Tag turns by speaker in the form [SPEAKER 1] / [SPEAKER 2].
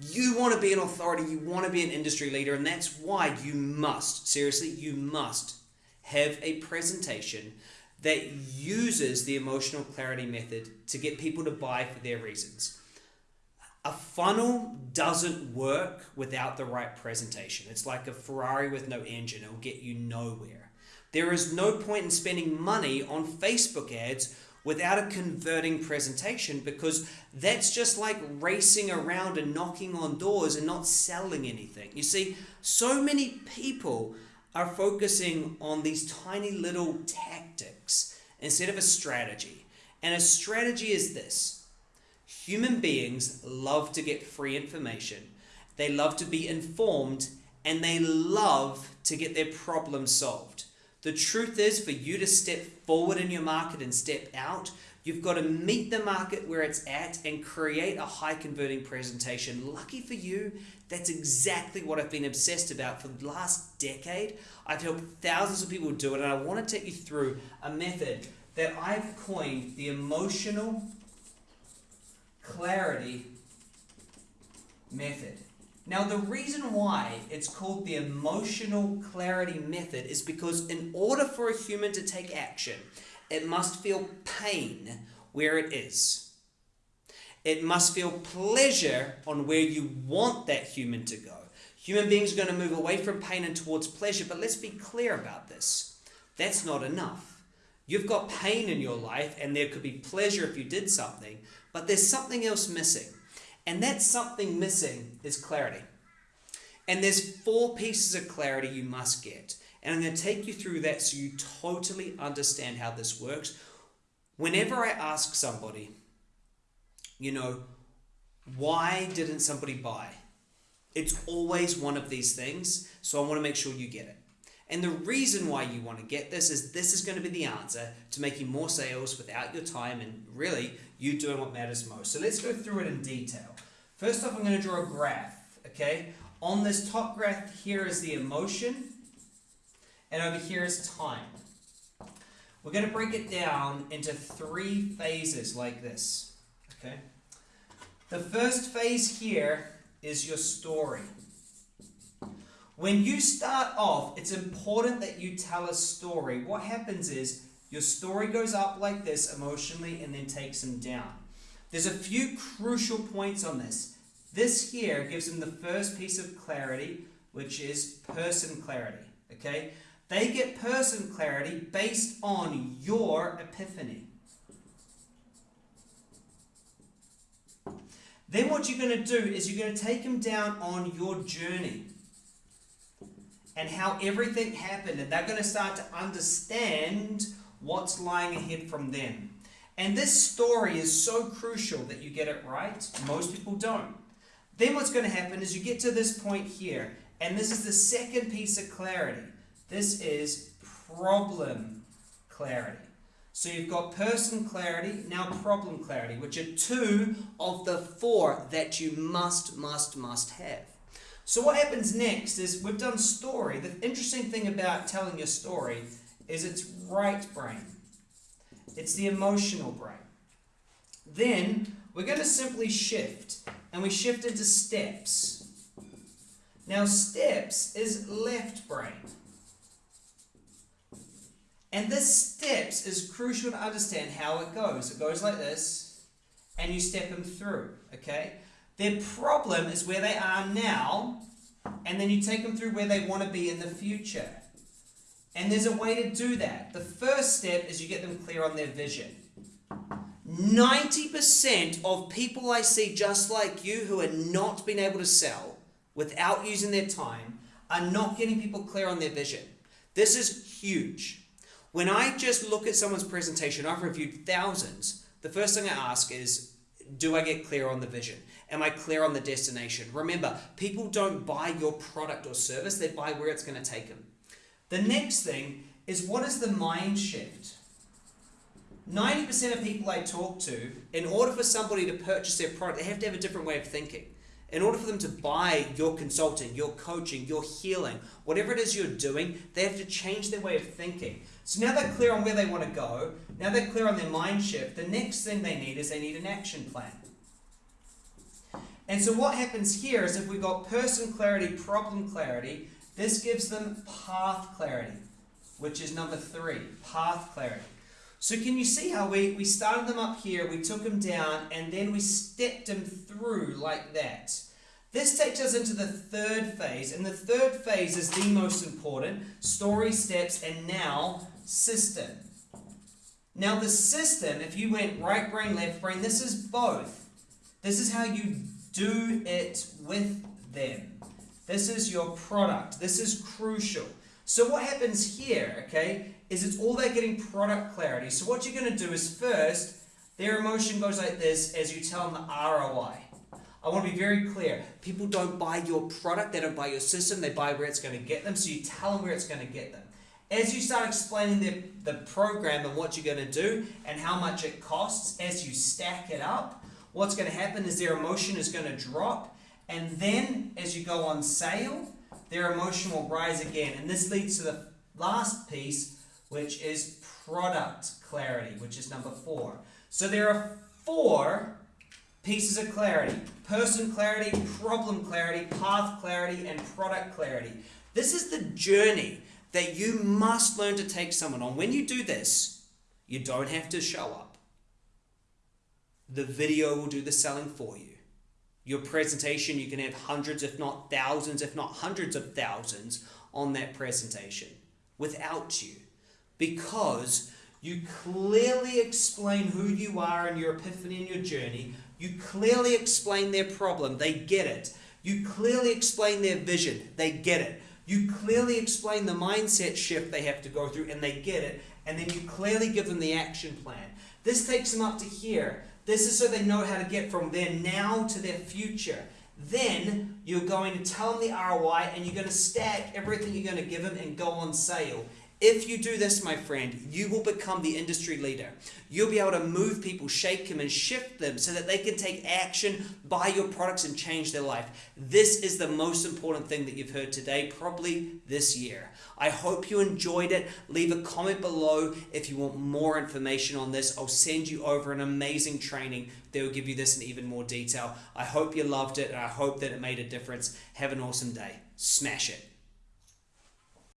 [SPEAKER 1] You want to be an authority, you want to be an industry leader, and that's why you must, seriously, you must have a presentation that uses the emotional clarity method to get people to buy for their reasons. A funnel doesn't work without the right presentation. It's like a Ferrari with no engine, it'll get you nowhere. There is no point in spending money on Facebook ads without a converting presentation because that's just like racing around and knocking on doors and not selling anything. You see, so many people are focusing on these tiny little tactics instead of a strategy. And a strategy is this human beings love to get free information, they love to be informed, and they love to get their problems solved. The truth is, for you to step forward in your market and step out, you've got to meet the market where it's at and create a high converting presentation. Lucky for you, that's exactly what I've been obsessed about for the last decade. I've helped thousands of people do it, and I want to take you through a method that I've coined the emotional clarity method. Now, the reason why it's called the emotional clarity method is because in order for a human to take action, it must feel pain where it is. It must feel pleasure on where you want that human to go. Human beings are going to move away from pain and towards pleasure, but let's be clear about this. That's not enough. You've got pain in your life, and there could be pleasure if you did something, but there's something else missing. And that something missing is clarity. And there's four pieces of clarity you must get. And I'm going to take you through that so you totally understand how this works. Whenever I ask somebody, you know, why didn't somebody buy? It's always one of these things, so I want to make sure you get it. And the reason why you want to get this is this is going to be the answer to making more sales without your time and really you doing what matters most. So let's go through it in detail. First off, I'm going to draw a graph, okay? On this top graph here is the emotion, and over here is time. We're going to break it down into three phases like this, okay? The first phase here is your story. When you start off, it's important that you tell a story. What happens is your story goes up like this emotionally and then takes them down. There's a few crucial points on this. This here gives them the first piece of clarity, which is person clarity. Okay? They get person clarity based on your epiphany. Then what you're going to do is you're going to take them down on your journey and how everything happened. And they're going to start to understand what's lying ahead from them. And this story is so crucial that you get it right. Most people don't. Then what's going to happen is you get to this point here, and this is the second piece of clarity. This is problem clarity. So you've got person clarity, now problem clarity, which are two of the four that you must, must, must have. So what happens next is we've done story. The interesting thing about telling your story is it's right brain. It's the emotional brain. Then we're going to simply shift, and we shift into steps. Now steps is left brain. And this steps is crucial to understand how it goes. It goes like this, and you step them through, okay? Their problem is where they are now, and then you take them through where they want to be in the future. And there's a way to do that. The first step is you get them clear on their vision. 90% of people I see just like you who are not being able to sell without using their time are not getting people clear on their vision. This is huge. When I just look at someone's presentation, I've reviewed thousands. The first thing I ask is, do I get clear on the vision? Am I clear on the destination? Remember, people don't buy your product or service, they buy where it's going to take them. The next thing is what is the mind shift? 90% of people I talk to, in order for somebody to purchase their product, they have to have a different way of thinking. In order for them to buy your consulting, your coaching, your healing, whatever it is you're doing, they have to change their way of thinking. So now they're clear on where they want to go. Now they're clear on their mind shift. The next thing they need is they need an action plan. And so what happens here is if we've got person clarity, problem clarity, this gives them path clarity, which is number three, path clarity. So can you see how we, we started them up here, we took them down, and then we stepped them through like that. This takes us into the third phase, and the third phase is the most important, story steps, and now system. Now the system, if you went right brain, left brain, this is both. This is how you do it with them. This is your product. This is crucial. So what happens here, okay, is it's all about getting product clarity. So what you're going to do is first, their emotion goes like this as you tell them the ROI. I want to be very clear. People don't buy your product, they don't buy your system, they buy where it's going to get them, so you tell them where it's going to get them. As you start explaining the, the program and what you're going to do and how much it costs, as you stack it up, what's going to happen is their emotion is going to drop, and then as you go on sale, their emotion will rise again. And this leads to the last piece, which is product clarity, which is number four. So there are four pieces of clarity person clarity, problem clarity, path clarity, and product clarity. This is the journey that you must learn to take someone on. When you do this, you don't have to show up. The video will do the selling for you. Your presentation, you can have hundreds, if not thousands, if not hundreds of thousands on that presentation without you because you clearly explain who you are and your epiphany and your journey. You clearly explain their problem, they get it. You clearly explain their vision, they get it. You clearly explain the mindset shift they have to go through, and they get it. And then you clearly give them the action plan. This takes them up to here. This is so they know how to get from their now to their future. Then you're going to tell them the ROI and you're going to stack everything you're going to give them and go on sale. If you do this, my friend, you will become the industry leader. You'll be able to move people, shake them, and shift them so that they can take action, buy your products, and change their life. This is the most important thing that you've heard today, probably this year. I hope you enjoyed it. Leave a comment below if you want more information on this. I'll send you over an amazing training that will give you this in even more detail. I hope you loved it, and I hope that it made a difference. Have an awesome day. Smash it.